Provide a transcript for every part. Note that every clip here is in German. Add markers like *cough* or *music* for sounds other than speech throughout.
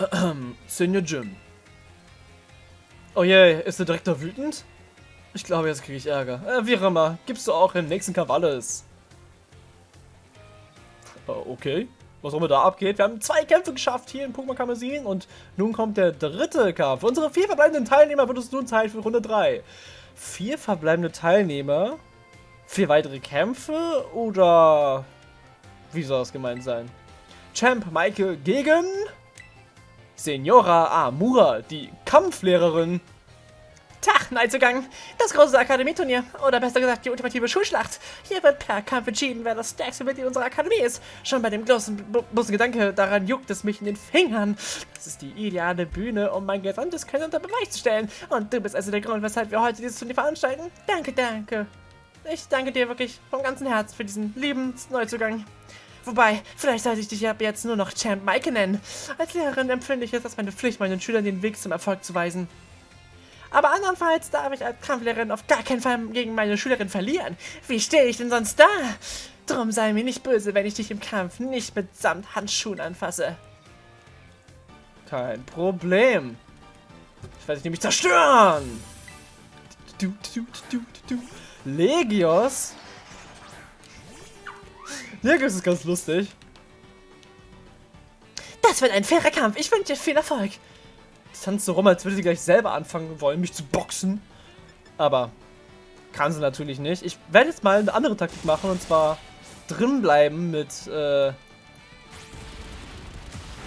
*clears throat* Senior Jim. Oh je, ist der Direktor wütend? Ich glaube, jetzt kriege ich Ärger. Äh, wie immer, gibst du auch im nächsten Kampf alles. Äh, okay, was auch immer da abgeht. Wir haben zwei Kämpfe geschafft hier in Pokémon Kamezin und nun kommt der dritte Kampf. unsere vier verbleibenden Teilnehmer wird es nun Zeit für Runde 3. Vier verbleibende Teilnehmer? Vier weitere Kämpfe? Oder wie soll das gemeint sein? Champ Michael gegen Senora Amura, die Kampflehrerin. Tag, Neuzugang. Das große Akademieturnier. Oder besser gesagt, die ultimative Schulschlacht. Hier wird per Kampf entschieden, wer das stärkste Mitglied unserer Akademie ist. Schon bei dem bloßen, bloßen Gedanke daran juckt es mich in den Fingern. Das ist die ideale Bühne, um mein gesamtes Können unter Beweis zu stellen. Und du bist also der Grund, weshalb wir heute dieses Turnier veranstalten. Danke, danke. Ich danke dir wirklich vom ganzen Herzen für diesen lieben Neuzugang. Wobei, vielleicht sollte ich dich ab jetzt nur noch Champ Maike nennen. Als Lehrerin empfinde ich es als meine Pflicht, meinen Schülern den Weg zum Erfolg zu weisen. Aber andernfalls darf ich als Kampflehrerin auf gar keinen Fall gegen meine Schülerin verlieren. Wie stehe ich denn sonst da? Drum sei mir nicht böse, wenn ich dich im Kampf nicht mit Samthandschuhen anfasse. Kein Problem. Ich werde dich nämlich zerstören. Du, du, du, Legios? Legios ist ganz lustig. Das wird ein fairer Kampf. Ich wünsche dir viel Erfolg tanzt so rum, als würde sie gleich selber anfangen wollen, mich zu boxen. Aber kann sie natürlich nicht. Ich werde jetzt mal eine andere Taktik machen und zwar drin bleiben mit äh,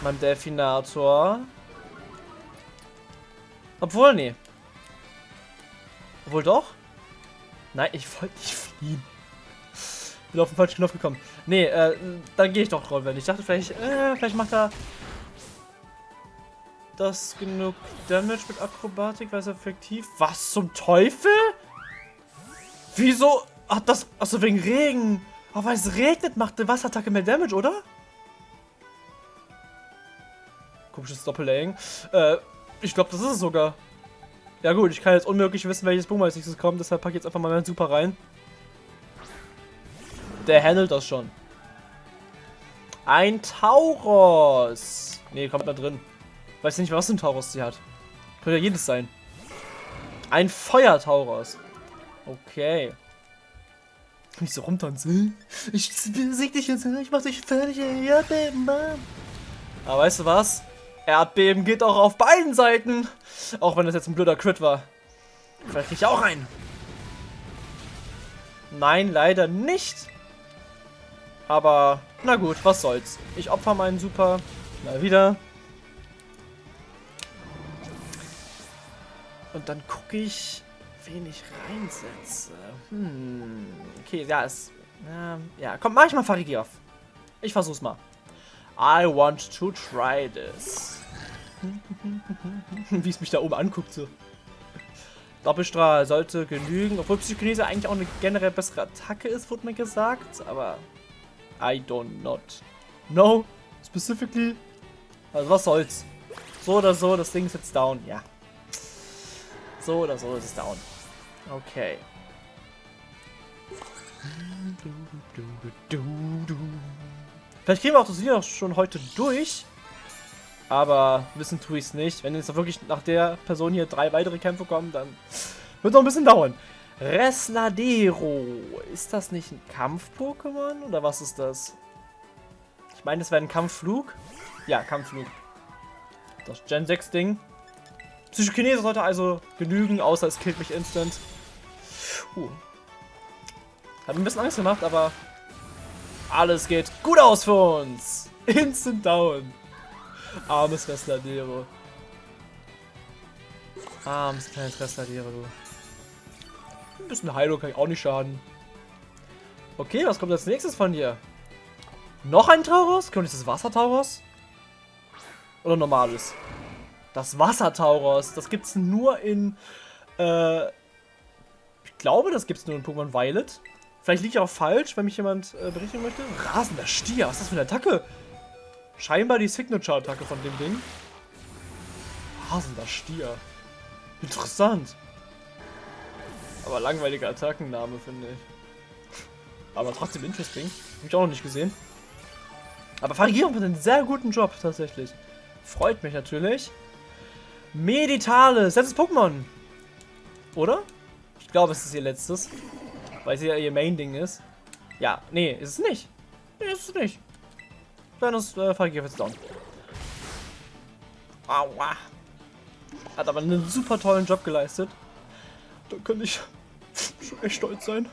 meinem Delfinator. Obwohl, nee. Obwohl doch? Nein, ich wollte nicht fliehen. Bin auf den falschen Knopf gekommen. Nee, äh, dann gehe ich doch rollen. Ich dachte vielleicht, äh, vielleicht macht er das genug Damage mit Akrobatik, weil es effektiv. Was zum Teufel? Wieso hat das. Achso, wegen Regen. Aber weil es regnet, macht eine Wasserattacke mehr Damage, oder? Komisches Doppel-Aim. Äh, ich glaube, das ist es sogar. Ja gut, ich kann jetzt unmöglich wissen, welches Boom als nächstes kommt, deshalb packe ich jetzt einfach mal meinen Super rein. Der handelt das schon. Ein Tauros. Ne, kommt da drin. Weiß nicht, was ein Tauros sie hat. Könnte ja jedes sein. Ein Feuer-Tauros. Okay. Nicht so rumtanzen. Ich besieg dich jetzt, ich mach dich fertig, Erdbeben, Mann. Aber weißt du was? Erdbeben geht auch auf beiden Seiten. Auch wenn das jetzt ein blöder Crit war. Vielleicht krieg ich auch einen. Nein, leider nicht. Aber, na gut, was soll's. Ich opfer meinen Super. Mal wieder. Und dann gucke ich, wen ich reinsetze. Hm. Okay, ja, es. Ja, komm, mach ich mal Farigiov. Ich versuch's mal. I want to try this. *laughs* Wie es mich da oben anguckt, so. Doppelstrahl sollte genügen, obwohl Psychokinese eigentlich auch eine generell bessere Attacke ist, wurde mir gesagt, aber I don't not know specifically. Also was soll's. So oder so, das Ding ist jetzt down, ja. So oder so ist es down. Okay. Vielleicht kriegen wir auch das Video schon heute durch. Aber wissen tue ich es nicht. Wenn jetzt wirklich nach der Person hier drei weitere Kämpfe kommen, dann wird es noch ein bisschen dauern. Resladero. Ist das nicht ein Kampf-Pokémon? Oder was ist das? Ich meine, das wäre ein Kampfflug. Ja, Kampfflug. Das Gen 6 Ding. Psychokinese sollte also genügen, außer es killt mich instant. Uh. Hat ein bisschen Angst gemacht, aber alles geht gut aus für uns. Instant down. Armes Restladero. Armes kleines Restladero, du. Ein bisschen Heilung kann ich auch nicht schaden. Okay, was kommt als nächstes von dir? Noch ein Taurus? Kommt das Wassertaurus? Oder normales? Das Wassertauros. Das gibt es nur in... Äh, ich glaube, das gibt es nur in Pokémon Violet. Vielleicht liege ich auch falsch, wenn mich jemand äh, berichtigen möchte. Rasender Stier. Was ist das für eine Attacke? Scheinbar die Signature-Attacke von dem Ding. Rasender Stier. Interessant. Aber langweiliger Attackenname, finde ich. Aber trotzdem interesting. Hab ich auch noch nicht gesehen. Aber Farigierung macht einen sehr guten Job, tatsächlich. Freut mich natürlich. Meditale, letztes Pokémon. Oder? Ich glaube, es ist ihr letztes. Weil es ja ihr Main-Ding ist. Ja, nee, ist es nicht. Nee, ist es nicht. Dann ist äh, Fallgier jetzt down. Aua. Hat aber einen super tollen Job geleistet. Da könnte ich schon echt stolz sein.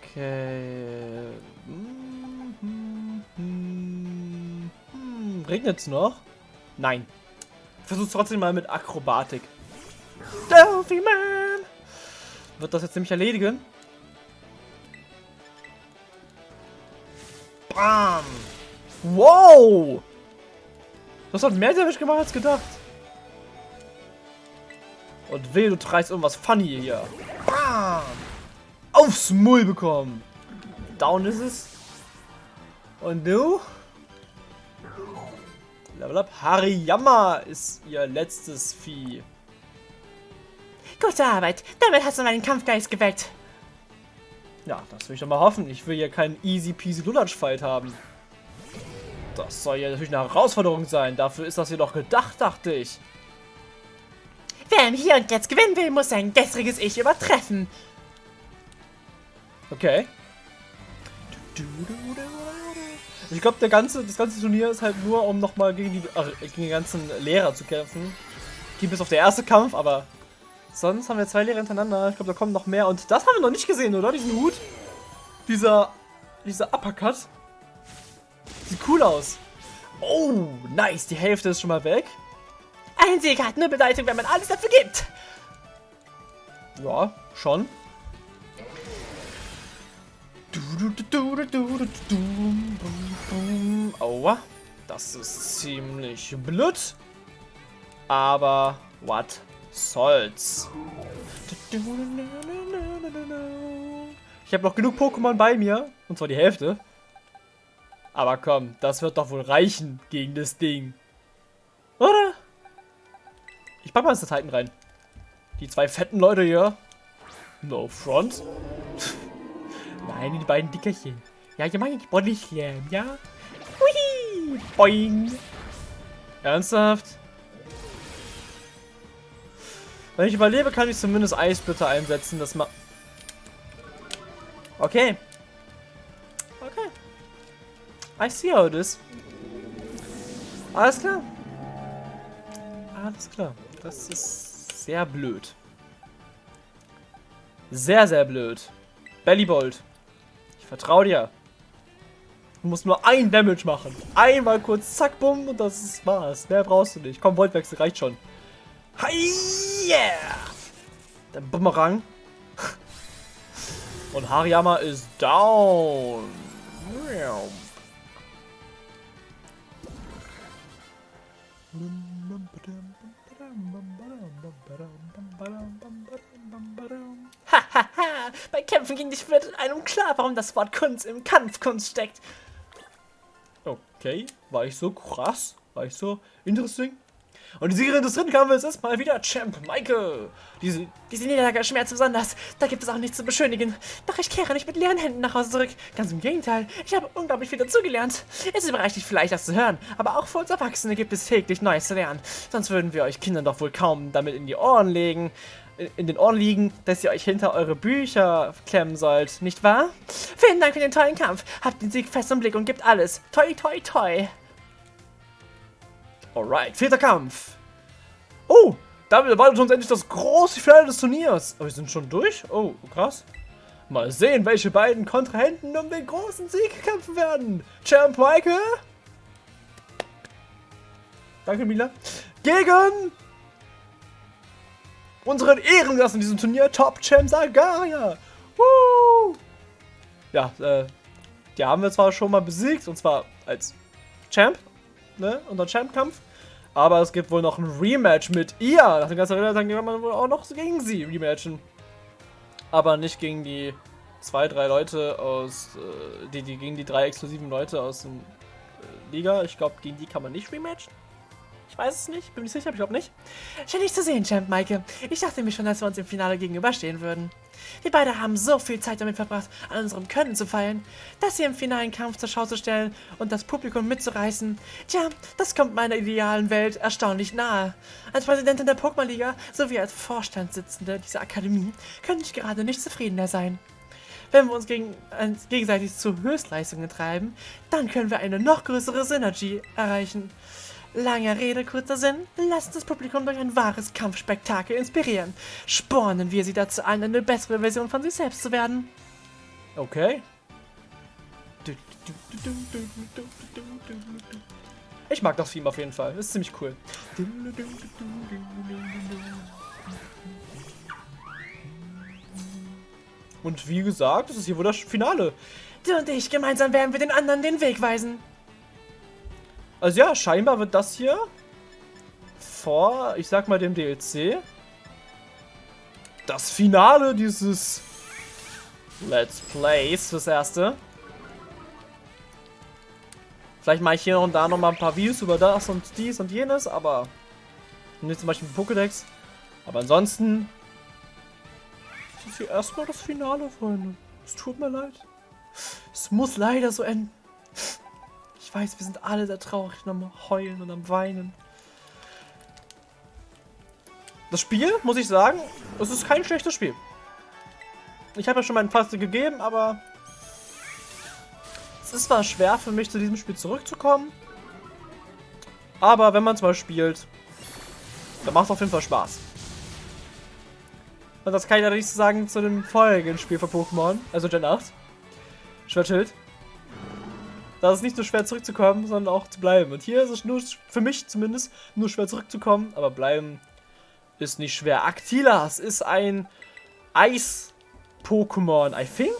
Okay. Hm, hm, hm, hm. Regnet's noch? Nein. Versuch's trotzdem mal mit Akrobatik. Delphi Man! Wird das jetzt nämlich erledigen? Bam! Wow! Das hat mehr Damage gemacht als gedacht. Und weh, du treibst irgendwas funny hier. Bam! Aufs Mull bekommen. Down ist es. Und du? Level up. Hariyama ist ihr letztes Vieh. Gute Arbeit. Damit hast du meinen Kampfgeist geweckt. Ja, das will ich doch mal hoffen. Ich will hier keinen easy peasy Lulatsch Fight haben. Das soll ja natürlich eine Herausforderung sein. Dafür ist das hier doch gedacht, dachte ich. Wer im Hier und Jetzt gewinnen will, muss sein gestriges Ich übertreffen. Okay. Ich glaube, ganze, das ganze Turnier ist halt nur, um nochmal gegen die, ach, gegen die ganzen Lehrer zu kämpfen. Die bis auf der erste Kampf, aber sonst haben wir zwei Lehrer hintereinander. Ich glaube, da kommen noch mehr. Und das haben wir noch nicht gesehen, oder? Diesen Hut. Dieser, dieser Uppercut. Sieht cool aus. Oh, nice. Die Hälfte ist schon mal weg. Ein Sieg hat nur Bedeutung, wenn man alles dafür gibt. Ja, schon. Aua. Das ist ziemlich blöd. Aber what soll's. Ich habe noch genug Pokémon bei mir. Und zwar die Hälfte. Aber komm, das wird doch wohl reichen gegen das Ding. Oder? Ich pack mal Titan rein. Die zwei fetten Leute hier. No front. *laughs* Nein, die beiden Dickerchen. Ja, ich meine die Bodychen, ja? Hui! Boing! Ernsthaft? Wenn ich überlebe, kann ich zumindest Eisblitzer einsetzen. Das ma... Okay. Okay. I see how it is. Alles klar. Alles klar. Das ist sehr blöd. Sehr, sehr blöd. Bellybolt. Ich vertraue dir. Du musst nur ein Damage machen. Einmal kurz, zack, bumm, und das ist war's. Mehr brauchst du nicht. Komm, Voltwechsel reicht schon. Hi, yeah! Der Bumerang. *laughs* Und Hariyama ist down. Hahaha, bei Kämpfen gegen dich wird einem klar, warum das Wort Kunst im Kampfkunst steckt. Okay, war ich so krass? War ich so interesting? Und die Siegerin des dritten Kampfes ist mal wieder Champ Michael. Diese, Diese Niederlage schmerzt besonders. Da gibt es auch nichts zu beschönigen. Doch ich kehre nicht mit leeren Händen nach Hause zurück. Ganz im Gegenteil. Ich habe unglaublich viel dazugelernt. Es überreicht dich vielleicht, das zu hören. Aber auch für uns Erwachsene gibt es täglich Neues zu lernen. Sonst würden wir euch Kindern doch wohl kaum damit in die Ohren legen. In den Ohren liegen, dass ihr euch hinter eure Bücher klemmen sollt, nicht wahr? Vielen Dank für den tollen Kampf. Habt den Sieg fest im Blick und gebt alles. Toi, toi, toi. Alright, vierter Kampf. Oh, damit erwartet uns endlich das große Finale des Turniers. Aber wir sind schon durch? Oh, krass. Mal sehen, welche beiden Kontrahenten um den großen Sieg kämpfen werden. Champ Michael. Danke, Mila. Gegen unseren Ehrengast in diesem Turnier, Top Champ Sagaria. Woo! Ja, äh, die haben wir zwar schon mal besiegt, und zwar als Champ, ne, unser Champ-Kampf. Aber es gibt wohl noch ein Rematch mit ihr. Nach dem ganzen Rennen kann man wohl auch noch gegen sie rematchen. Aber nicht gegen die zwei, drei Leute aus, äh, die, die gegen die drei exklusiven Leute aus dem äh, Liga. Ich glaube, gegen die kann man nicht rematchen. Ich weiß es nicht. Bin mir sicher, ich glaube nicht. Schön dich zu sehen, Champ Maike. Ich dachte mir schon, dass wir uns im Finale gegenüberstehen würden. Wir beide haben so viel Zeit damit verbracht, an unserem Können zu feilen, das hier im finalen Kampf zur Schau zu stellen und das Publikum mitzureißen. Tja, das kommt meiner idealen Welt erstaunlich nahe. Als Präsidentin der Pokémon-Liga sowie als Vorstandssitzende dieser Akademie könnte ich gerade nicht zufriedener sein. Wenn wir uns gegen, äh, gegenseitig zu Höchstleistungen treiben, dann können wir eine noch größere Synergie erreichen. Lange Rede, kurzer Sinn, lasst das Publikum durch ein wahres Kampfspektakel inspirieren. Spornen wir sie dazu an, eine bessere Version von sich selbst zu werden. Okay. Ich mag das Theme auf jeden Fall. Das ist ziemlich cool. Und wie gesagt, das ist hier wohl das Finale. Du und ich, gemeinsam werden wir den anderen den Weg weisen. Also ja, scheinbar wird das hier vor, ich sag mal, dem DLC das Finale dieses Let's Plays, das erste. Vielleicht mache ich hier und da noch mal ein paar Videos über das und dies und jenes, aber nicht zum Beispiel Pokédex. Aber ansonsten ist hier erstmal das Finale, Freunde. Es tut mir leid. Es muss leider so enden. Ich weiß, wir sind alle sehr traurig und am Heulen und am Weinen. Das Spiel, muss ich sagen, es ist kein schlechtes Spiel. Ich habe ja schon meinen Fazit gegeben, aber es ist zwar schwer für mich, zu diesem Spiel zurückzukommen. Aber wenn man es mal spielt, dann macht es auf jeden Fall Spaß. Und das kann ich nicht sagen zu dem folgenden Spiel von Pokémon, also Gen 8. Schwertschild. Da ist es nicht so schwer zurückzukommen, sondern auch zu bleiben. Und hier ist es nur, für mich zumindest, nur schwer zurückzukommen, aber bleiben ist nicht schwer. Actilas ist ein Eis-Pokémon, I think?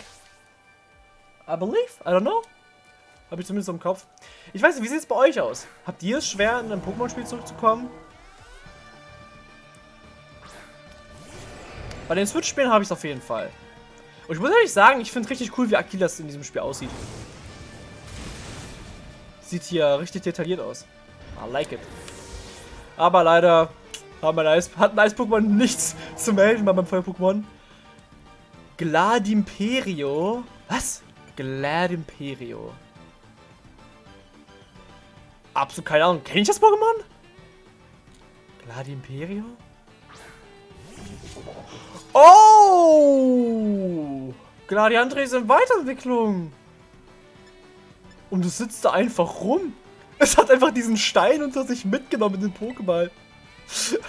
I believe? I don't know. Habe ich zumindest im Kopf. Ich weiß nicht, wie sieht es bei euch aus? Habt ihr es schwer, in ein Pokémon-Spiel zurückzukommen? Bei den Switch-Spielen habe ich es auf jeden Fall. Und ich muss ehrlich sagen, ich finde richtig cool, wie Akilas in diesem Spiel aussieht. Sieht hier richtig detailliert aus. I like it. Aber leider hat mein Eis-Pokémon nichts zu melden bei meinem Feuer-Pokémon. Gladimperio. Was? Gladimperio. Absolut keine Ahnung. Kenne ich das Pokémon? Gladimperio? Oh! Gladiantre ist in Weiterentwicklung. Und es sitzt da einfach rum. Es hat einfach diesen Stein unter sich mitgenommen in den Pokéball.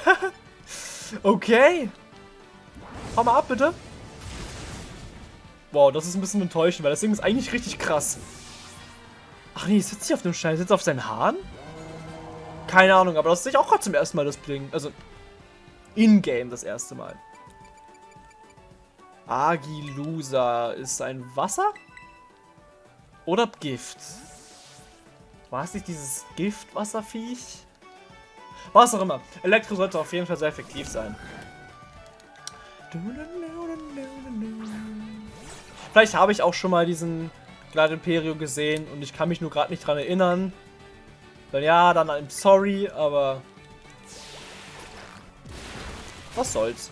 *laughs* okay. Hau mal ab, bitte. Wow, das ist ein bisschen enttäuschend, weil das Ding ist eigentlich richtig krass. Ach nee, sitzt hier auf dem Stein. Sitzt auf seinen Haaren? Keine Ahnung, aber das sehe ich auch gerade zum ersten Mal das Bling. Also, in-game das erste Mal. Agilusa ist ein Wasser? Oder Gift? War es nicht dieses Giftwasserviech? Was auch immer. Elektro sollte auf jeden Fall sehr effektiv sein. Vielleicht habe ich auch schon mal diesen Glad Imperio gesehen und ich kann mich nur gerade nicht dran erinnern. Dann ja, dann I'm sorry, aber was soll's.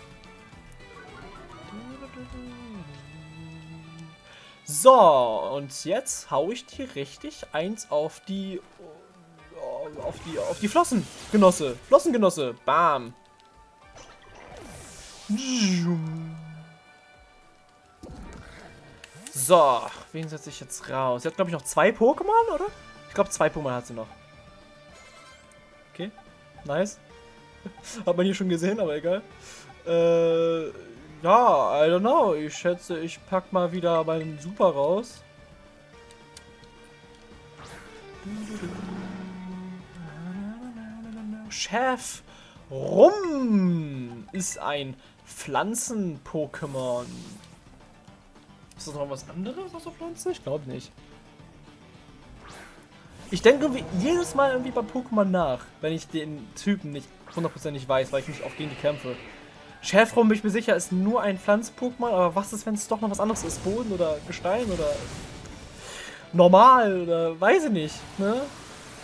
So, und jetzt hau ich dir richtig eins auf die auf die auf die Flossen, Genosse. Flossengenosse. Bam. So, wen setze ich jetzt raus? Sie hat, glaube ich, noch zwei Pokémon, oder? Ich glaube, zwei Pokémon hat sie noch. Okay, nice. *laughs* hat man hier schon gesehen, aber egal. Äh, ja, I don't know. Ich schätze, ich pack mal wieder meinen Super raus. Chef Rum ist ein Pflanzen-Pokémon. Ist das noch was anderes außer Pflanzen? Ich glaube nicht. Ich denke jedes Mal irgendwie bei Pokémon nach, wenn ich den Typen nicht hundertprozentig weiß, weil ich nicht oft gegen die kämpfe. Schäfrum, bin ich mir sicher, ist nur ein Pflanz-Pokémon, aber was ist, wenn es doch noch was anderes ist? Boden oder Gestein oder normal oder weiß ich nicht, ne?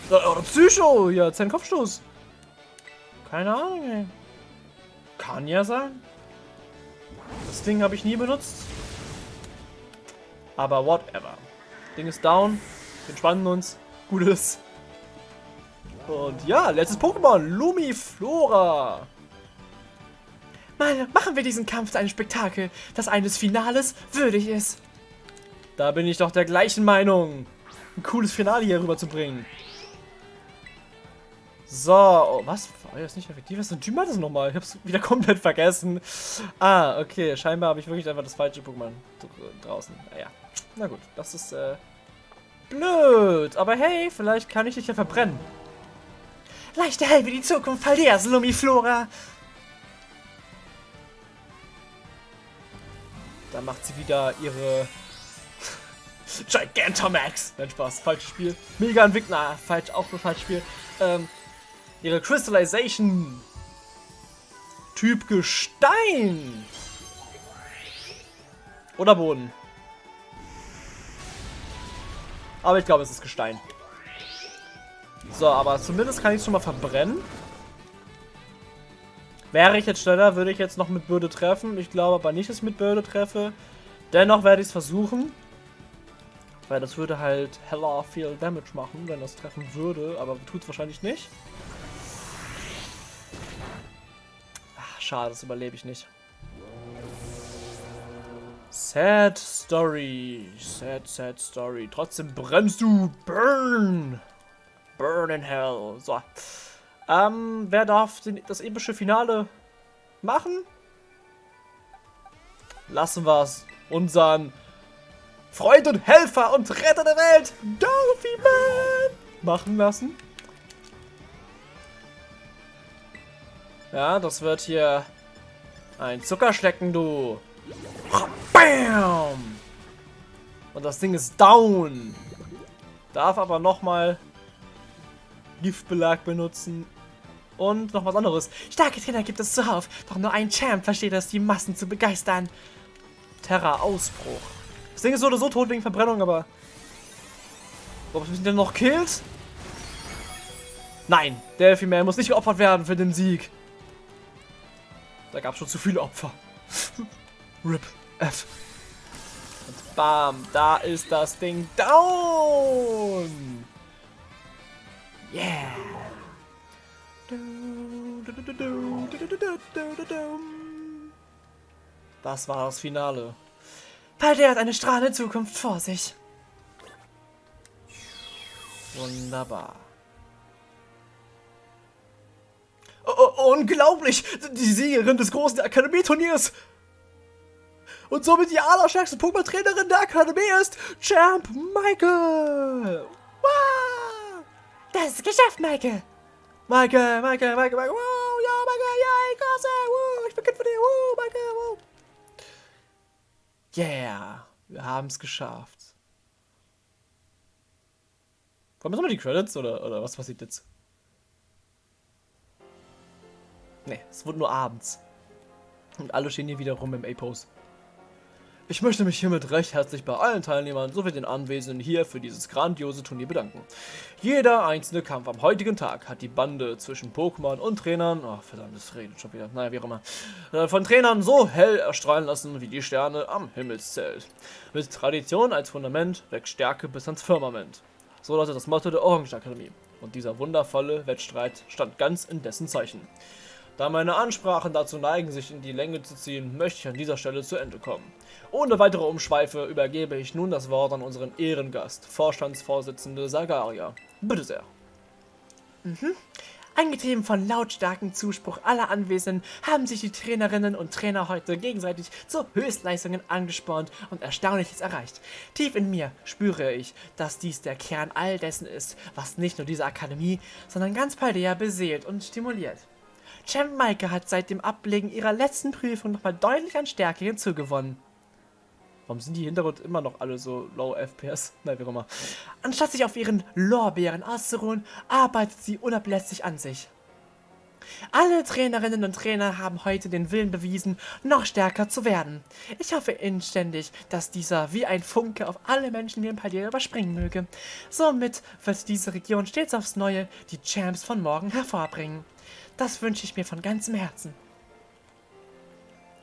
Oder Psycho, ja, sein Kopfstoß. Keine Ahnung, ey. Kann ja sein. Das Ding habe ich nie benutzt. Aber whatever. Ding ist down. Wir entspannen uns. Gutes. Und ja, letztes Pokémon. Lumiflora. Mal machen wir diesen Kampf zu einem Spektakel, das eines Finales würdig ist. Da bin ich doch der gleichen Meinung. Ein cooles Finale hier rüber zu bringen. So, oh, was? War das nicht effektiv? Was für ein Typ hat das nochmal? Ich hab's wieder *laughs* komplett vergessen. Ah, okay. Scheinbar habe ich wirklich einfach das falsche Pokémon draußen. Naja. Na gut, das ist äh, blöd. Aber hey, vielleicht kann ich dich ja verbrennen. Leichte hell wie die Zukunft, Paldeas, Lumiflora. Da macht sie wieder ihre *laughs* Gigantamax. Nein, Spaß. Falsches Spiel. Mega Entwickler. Falsch, auch nur falsches Spiel. Ähm, ihre Crystallization. Typ Gestein. Oder Boden. Aber ich glaube, es ist Gestein. So, aber zumindest kann ich es schon mal verbrennen. Wäre ich jetzt schneller, würde ich jetzt noch mit Bürde treffen. Ich glaube aber nicht, dass ich mit Bürde treffe. Dennoch werde ich es versuchen. Weil das würde halt hella viel Damage machen, wenn das treffen würde. Aber tut es wahrscheinlich nicht. Ach, schade, das überlebe ich nicht. Sad Story. Sad, sad Story. Trotzdem brennst du. Burn. Burn in Hell. So. Ähm, wer darf den, das epische Finale machen? Lassen wir es unseren Freund und Helfer und Retter der Welt, Dorothy Man, machen lassen. Ja, das wird hier ein Zuckerschlecken, du. Bam! Und das Ding ist down. Darf aber nochmal Giftbelag benutzen. Und noch was anderes. Starke Trainer gibt es zuhauf, doch nur ein Champ versteht es, die Massen zu begeistern. Terra-Ausbruch. Das Ding ist so oder so tot wegen Verbrennung, aber... Ob es mich denn noch killt? Nein, Delphi Man muss nicht geopfert werden für den Sieg. Da gab es schon zu viele Opfer. *laughs* RIP F. Und bam, da ist das Ding down. Yeah. Das war das Finale. Palder hat eine strahlende Zukunft vor sich. Wunderbar. Oh, oh, unglaublich! Die Siegerin des großen Akademieturniers! Und somit die allerstärkste Pokémon-Trainerin der Akademie ist Champ Michael! Wow! Das ist geschafft, Michael! Michael, Michael, Michael, Michael, wow, ja, Michael, ja, ich klasse, wow, ich bin Kind von dir, wow, Michael, wow. Yeah, wir haben es geschafft. Kommen jetzt mal die Credits oder, oder was passiert jetzt? Ne, es wurde nur abends. Und alle stehen hier wieder rum im A-Pose. Ich möchte mich hiermit recht herzlich bei allen Teilnehmern sowie den Anwesenden hier für dieses grandiose Turnier bedanken. Jeder einzelne Kampf am heutigen Tag hat die Bande zwischen Pokémon und Trainern, oh verdammt, das redet schon wieder, naja, wie auch immer, äh, von Trainern so hell erstrahlen lassen wie die Sterne am Himmelszelt. Mit Tradition als Fundament wächst Stärke bis ans Firmament. So lautet das Motto der Orange Akademie. Und dieser wundervolle Wettstreit stand ganz in dessen Zeichen. Da meine Ansprachen dazu neigen, sich in die Länge zu ziehen, möchte ich an dieser Stelle zu Ende kommen. Ohne weitere Umschweife übergebe ich nun das Wort an unseren Ehrengast, Vorstandsvorsitzende Sagaria. Bitte sehr. Mhm. Angetrieben von lautstarkem Zuspruch aller Anwesenden haben sich die Trainerinnen und Trainer heute gegenseitig zu Höchstleistungen angespornt und Erstaunliches erreicht. Tief in mir spüre ich, dass dies der Kern all dessen ist, was nicht nur diese Akademie, sondern ganz Paldea beseelt und stimuliert. Champ Maike hat seit dem Ablegen ihrer letzten Prüfung nochmal deutlich an Stärke hinzugewonnen. Warum sind die Hintergrund immer noch alle so low FPS? *laughs* Nein, wie auch immer. Anstatt sich auf ihren Lorbeeren auszuruhen, arbeitet sie unablässig an sich. Alle Trainerinnen und Trainer haben heute den Willen bewiesen, noch stärker zu werden. Ich hoffe inständig, dass dieser wie ein Funke auf alle Menschen ein Palier überspringen möge. Somit wird diese Region stets aufs Neue die Champs von morgen hervorbringen. Das wünsche ich mir von ganzem Herzen.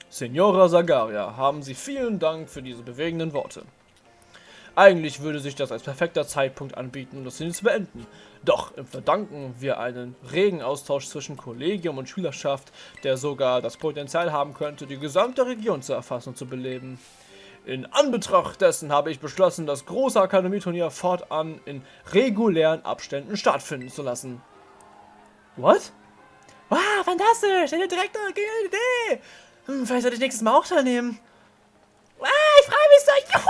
Signora Sagaria, haben Sie vielen Dank für diese bewegenden Worte. Eigentlich würde sich das als perfekter Zeitpunkt anbieten, das hier zu beenden. Doch verdanken wir einen regen Austausch zwischen Kollegium und Schülerschaft, der sogar das Potenzial haben könnte, die gesamte Region zu erfassen und zu beleben. In Anbetracht dessen habe ich beschlossen, das große Akademieturnier fortan in regulären Abständen stattfinden zu lassen. What? Wow, fantastisch! Direktor, geniale Idee! Hm, vielleicht sollte ich nächstes Mal auch teilnehmen. Wow, ich freue mich so! Juhu!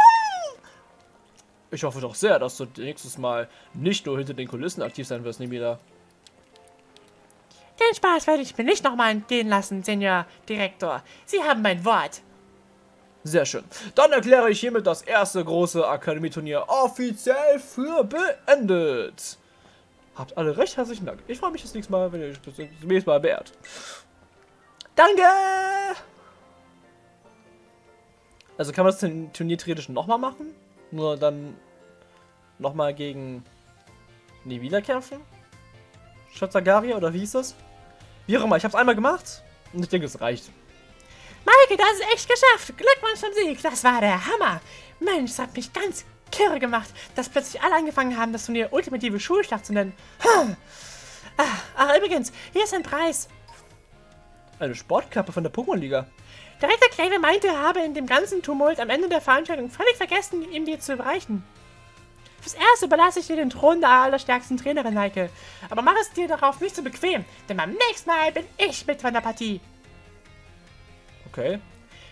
Ich hoffe doch sehr, dass du nächstes Mal nicht nur hinter den Kulissen aktiv sein wirst, Nemida. Den Spaß werde ich mir nicht nochmal entgehen lassen, Senior Direktor. Sie haben mein Wort. Sehr schön. Dann erkläre ich hiermit das erste große Akademieturnier offiziell für beendet. Habt alle recht herzlichen Dank. Ich freue mich das nächste Mal, wenn ihr euch das nächste Mal beehrt. Danke! Also kann man das Turnier theoretisch nochmal machen? Nur dann nochmal gegen nie wieder kämpfen? Schatzagaria oder wie hieß das? Wie auch immer, ich habe es einmal gemacht und ich denke, es reicht. Maike, das ist echt geschafft. Glückwunsch zum Sieg. Das war der Hammer. Mensch, das hat mich ganz kirre gemacht, dass plötzlich alle angefangen haben, das Turnier ultimative Schulschlacht zu nennen. Hm. Ach, ach, übrigens, hier ist ein Preis. Eine Sportkappe von der Pokémon-Liga. Direktor Clave meinte, er habe in dem ganzen Tumult am Ende der Veranstaltung völlig vergessen, ihm dir zu überreichen. Fürs Erste überlasse ich dir den Thron der allerstärksten Trainerin, Heike. Aber mach es dir darauf nicht so bequem, denn beim nächsten Mal bin ich mit von der Partie. Okay.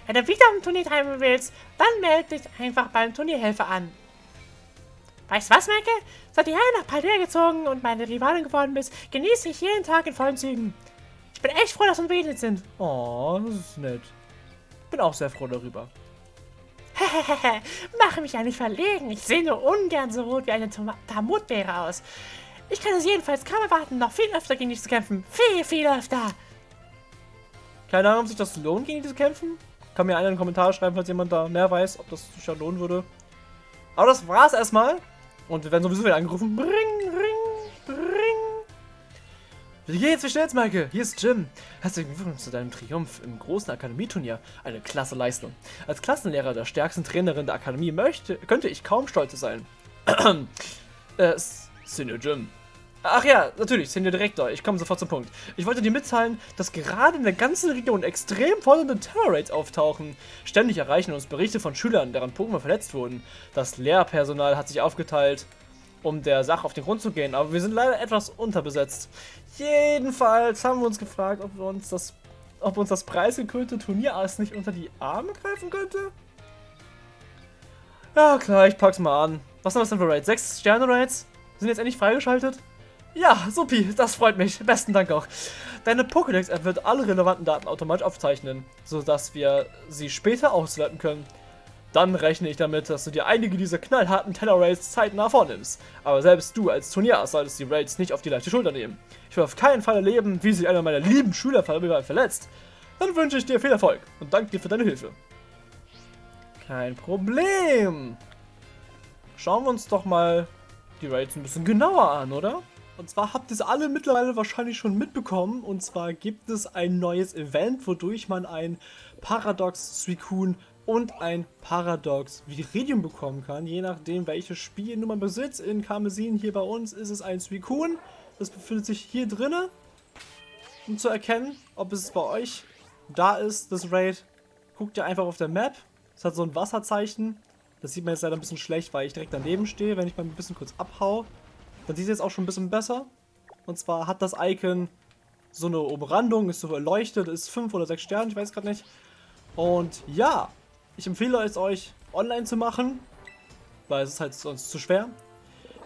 Wenn du wieder am Turnier teilnehmen willst, dann melde dich einfach beim Turnierhelfer an. Weißt du was, Maike? Seit hierher nach Paldea gezogen und meine Rivalin geworden bist, genieße ich jeden Tag in vollen Zügen. Ich bin echt froh, dass wir beendet sind. Oh, das ist nett. Bin auch sehr froh darüber. Hehehe, *laughs* mache mich ja nicht verlegen. Ich sehe nur ungern so rot wie eine Tamutbeere aus. Ich kann es jedenfalls kaum erwarten, noch viel öfter gegen dich zu kämpfen. Viel, viel öfter. Keine Ahnung, ob sich das lohnt, gegen dich zu kämpfen. Kann mir einer in den Kommentar schreiben, falls jemand da mehr weiß, ob das sich schon lohnen würde. Aber das war's erstmal. Und wir werden sowieso wieder angerufen. Bring, ring, ring. Wie geht's? Wie steht's, Maike? Hier ist Jim. Herzlichen Glückwunsch zu deinem Triumph im großen Akademieturnier. Eine klasse Leistung. Als Klassenlehrer der stärksten Trainerin der Akademie möchte, könnte ich kaum stolz sein. *clears throat* äh, Senior Jim. Ach ja, natürlich, Senior Direktor. Ich komme sofort zum Punkt. Ich wollte dir mitteilen, dass gerade in der ganzen Region extrem fordernde Terror-Rates auftauchen. Ständig erreichen uns Berichte von Schülern, deren Pokémon verletzt wurden. Das Lehrpersonal hat sich aufgeteilt um der Sache auf den Grund zu gehen. Aber wir sind leider etwas unterbesetzt. Jedenfalls haben wir uns gefragt, ob uns das, ob uns das preisgekrönte Turnierass nicht unter die Arme greifen könnte. Ja, klar, ich pack's mal an. Was sind das denn für Raids? Sechs Sterne-Raids? Sind jetzt endlich freigeschaltet? Ja, supi, das freut mich. Besten Dank auch. Deine Pokédex-App wird alle relevanten Daten automatisch aufzeichnen, sodass wir sie später auswerten können. Dann rechne ich damit, dass du dir einige dieser knallharten Teller-Raids zeitnah vornimmst. Aber selbst du als Turnier solltest die Raids nicht auf die leichte Schulter nehmen. Ich will auf keinen Fall erleben, wie sich einer meiner lieben Schüler verletzt. Dann wünsche ich dir viel Erfolg und danke dir für deine Hilfe. Kein Problem. Schauen wir uns doch mal die Raids ein bisschen genauer an, oder? Und zwar habt ihr es alle mittlerweile wahrscheinlich schon mitbekommen. Und zwar gibt es ein neues Event, wodurch man ein Paradox Suicune und ein Paradox Viridium bekommen kann, je nachdem welches Spiel man besitzt. In Karmesin hier bei uns ist es ein Suicune, das befindet sich hier drinnen, um zu erkennen, ob es bei euch da ist, das Raid. Guckt ihr einfach auf der Map, es hat so ein Wasserzeichen, das sieht man jetzt leider ein bisschen schlecht, weil ich direkt daneben stehe, wenn ich mal ein bisschen kurz abhau, dann sieht jetzt auch schon ein bisschen besser. Und zwar hat das Icon so eine Umrandung, ist so erleuchtet, ist 5 oder 6 Sterne, ich weiß gerade nicht. Und ja, ich empfehle es euch, online zu machen, weil es ist halt sonst zu schwer.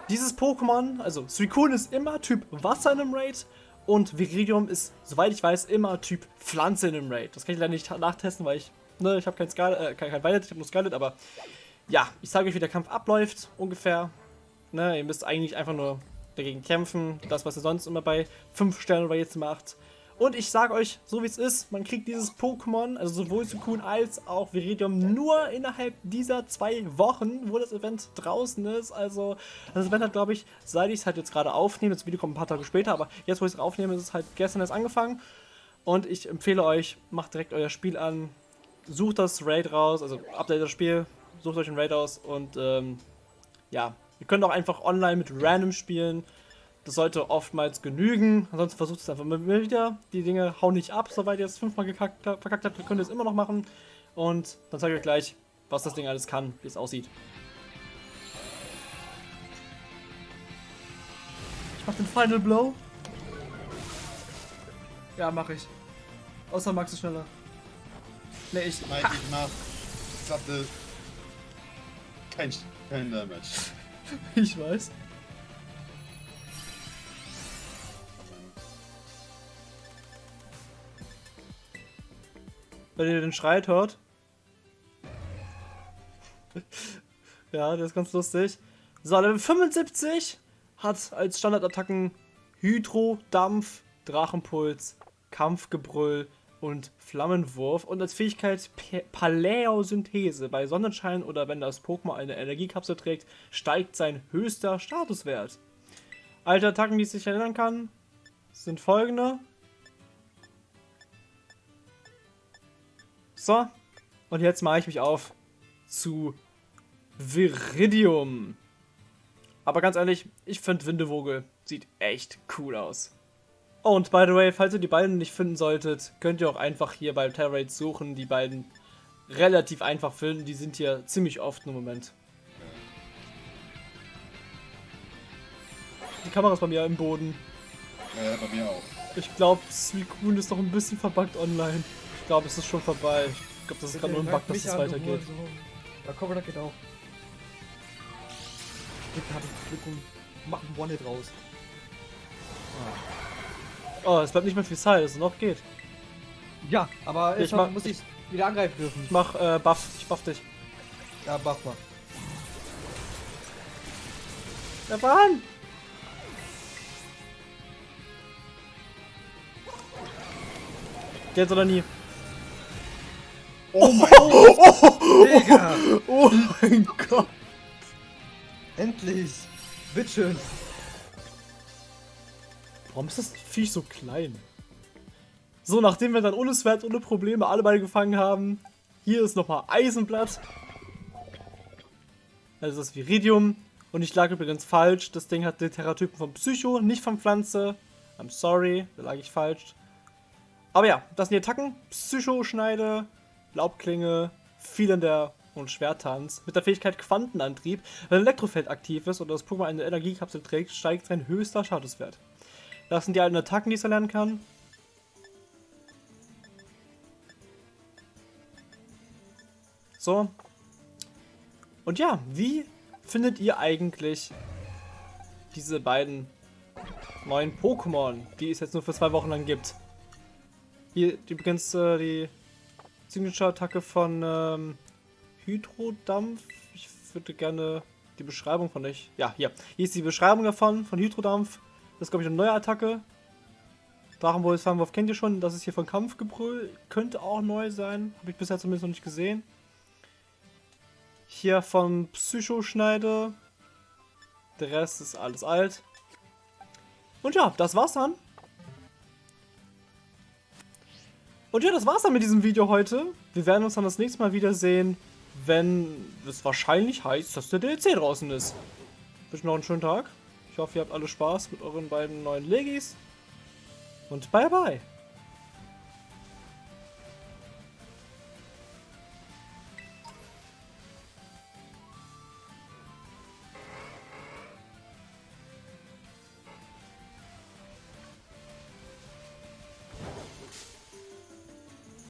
Dieses Pokémon, also Suicune ist immer Typ Wasser in einem Raid und Viridium ist, soweit ich weiß, immer Typ Pflanze in einem Raid. Das kann ich leider nicht nachtesten, weil ich, ne, ich habe kein Scarlet, äh, kein, kein Violet, ich habe nur Scarlet, aber ja, ich sage euch, wie der Kampf abläuft, ungefähr. Ne, ihr müsst eigentlich einfach nur dagegen kämpfen, das, was ihr sonst immer bei 5 Sternen Raids macht. Und ich sage euch, so wie es ist, man kriegt dieses Pokémon, also sowohl Suicune als auch Viridium, nur innerhalb dieser zwei Wochen, wo das Event draußen ist. Also das Event hat, glaube ich, seit ich es halt jetzt gerade aufnehme, das Video kommt ein paar Tage später, aber jetzt, wo ich es aufnehme, ist es halt gestern erst angefangen. Und ich empfehle euch, macht direkt euer Spiel an, sucht das Raid raus, also update das Spiel, sucht euch ein Raid aus und ähm, ja, ihr könnt auch einfach online mit Random spielen. Das sollte oftmals genügen. Ansonsten versucht es einfach mal wieder. Die Dinge hauen nicht ab, soweit ihr es fünfmal gekackt, verkackt habt. Könnt ihr es immer noch machen. Und dann zeige ich euch gleich, was das Ding alles kann, wie es aussieht. Ich mach den Final Blow. Ja, mach ich. Außer Max ist schneller. Ne, ich. Nein, ich mach satte. Kein, kein Damage. *laughs* ich weiß. wenn ihr den Schreit hört. *laughs* ja, der ist ganz lustig. So, Level 75 hat als Standardattacken Hydro, Dampf, Drachenpuls, Kampfgebrüll und Flammenwurf und als Fähigkeit Paläosynthese. Bei Sonnenschein oder wenn das Pokémon eine Energiekapsel trägt, steigt sein höchster Statuswert. Alte Attacken, die es sich erinnern kann, sind folgende. So, und jetzt mache ich mich auf zu Viridium. Aber ganz ehrlich, ich finde Windevogel sieht echt cool aus. Oh, und by the way, falls ihr die beiden nicht finden solltet, könnt ihr auch einfach hier bei Terrorate suchen. Die beiden relativ einfach finden. Die sind hier ziemlich oft im Moment. Die Kamera ist bei mir im Boden. Ja, bei mir auch. Ich glaube, Suicune ist noch ein bisschen verbuggt online glaube, es ist schon vorbei. Ich glaube, das ist gerade nur ein Bug, dass es weitergeht. So. Ja, komm, das geht auch. Gib hab Glück und mach ein One-Hit raus. Oh, es bleibt nicht mehr viel Zeit, es noch geht. Ja, aber ich mach, muss ich wieder angreifen dürfen. Ich mach äh, Buff, ich buff dich. Ja, buff mal. Der Bahn! Jetzt oder nie? Oh mein Gott! Digga! Oh mein Gott! Endlich! Bitteschön! Warum ist das Viech so klein? So, nachdem wir dann ohne Sweat, ohne Probleme alle beide gefangen haben, hier ist nochmal Eisenblatt. Also das Viridium. Und ich lag übrigens falsch. Das Ding hat den Terratypen von Psycho, nicht von Pflanze. I'm sorry, da lag ich falsch. Aber ja, das sind die Attacken. Psycho-Schneide, Laubklinge, Fielender und Schwertanz. Mit der Fähigkeit Quantenantrieb. Wenn ein Elektrofeld aktiv ist oder das Pokémon eine Energiekapsel trägt, steigt sein höchster Statuswert. Das sind die alten Attacken, die es erlernen kann. So. Und ja, wie findet ihr eigentlich diese beiden neuen Pokémon, die es jetzt nur für zwei Wochen lang gibt? Hier übrigens äh, die Signature-Attacke von ähm, Hydrodampf. Ich würde gerne die Beschreibung von euch. Ja, hier. Hier ist die Beschreibung davon, von Hydrodampf. Das ist, glaube ich, eine neue Attacke. Drachenbolz Flammenwurf kennt ihr schon. Das ist hier von Kampfgebrüll. Könnte auch neu sein. Habe ich bisher zumindest noch nicht gesehen. Hier von Psychoschneide. Der Rest ist alles alt. Und ja, das war's dann. Und ja, das war's dann mit diesem Video heute. Wir werden uns dann das nächste Mal wiedersehen, wenn es wahrscheinlich heißt, dass der DLC draußen ist. Wünsche noch einen schönen Tag. Ich hoffe, ihr habt alle Spaß mit euren beiden neuen Legis. Und bye bye.